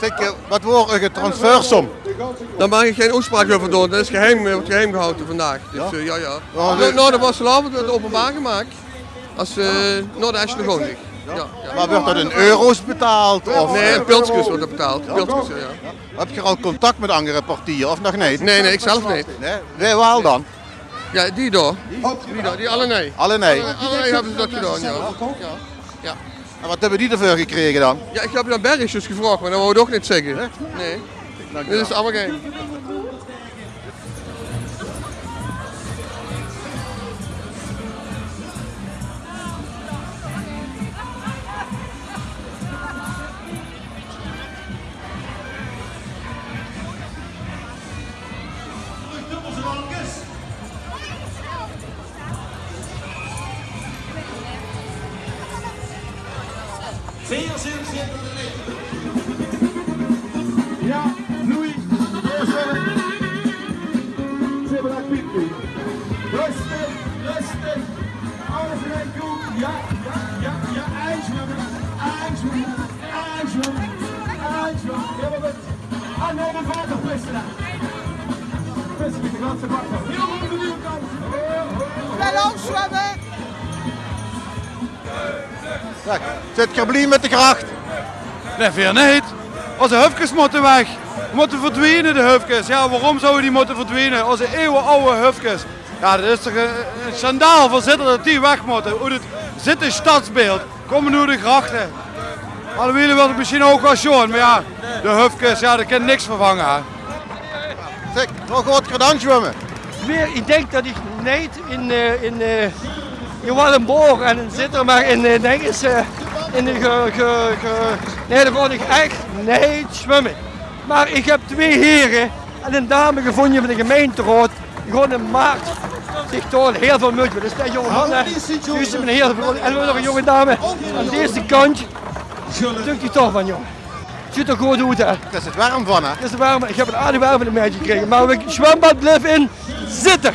Zeg, eh, wat wordt een transfersom? Daar mag ik geen uitspraak over doen. Dat is geheim, wordt geheim gehouden vandaag. Dus ja, ja. ja. Oh, Nou, nou, dat was vanavond openbaar gemaakt. Als, uh, nou, Ashley gewoon ligt. Ja. Ja, Maar wordt dat in euro's betaald? Of, Nee, in pilsjes wordt dat betaald. Pilsjes, ja. Heb je al contact met andere partijen of nog niet? Nee, nee, ik zelf niet. Nee? Wij wel dan? Ja, die door. Die door, die alle nee. Alle nee. Alle, alle nee hebben ze dat gedaan, ja. ja. Ja. En wat hebben die ervoor gekregen dan? Ja, ik heb naar bergjes gevraagd, maar dat wou ik ook niet zeggen. Nee. Dit is allemaal geen. Ja, Louis. Zebra Pipi. Rustig, rustig. Alles rijdt goed. Ja, ja, ja, ja. Eindzwemmen, eindzwemmen, eindzwemmen, eindzwemmen. Ja, maar goed. Ah, nee, pissen daar. Pissen met de ganse. Heel goed. Wel zwemmen! Zeg, zit je blij met de gracht? Nee, veel niet. Onze hufkes moeten weg. Moeten verdwijnen, de hufkes. Ja, waarom zouden die moeten verdwijnen? Onze eeuwenoude hufkes. Ja, dat is toch een, een schandaal van zitten dat die weg moeten. Hoe het zit in stadsbeeld. Komen nu de grachten. Alle wil het misschien ook wel schoon, maar ja, de hufkes, ja, dat kan niks vervangen. hè. Zeg, nog wat gedaan zwemmen? Weer, ik denk dat ik niet in, eh, in, eh, in Wallenborg en in Zitter, maar in, eh, denk eens, eh, in de ge, ge, ge, nee, daar kon ik echt niet zwemmen. Maar ik heb twee heren en een dame gevonden van de gemeenteraad, die gewoon in maart zich toon heel veel moeite. Dus dat jonge is met een heel veel, en we hebben nog een jonge dame aan deze kant, Dukt die toch van jongen. Ziet er goed uit hè. Het is het warm van hè? Het is warm, ik heb een aardig warm in de meidje gekregen, maar we zwembad blijft in zitten.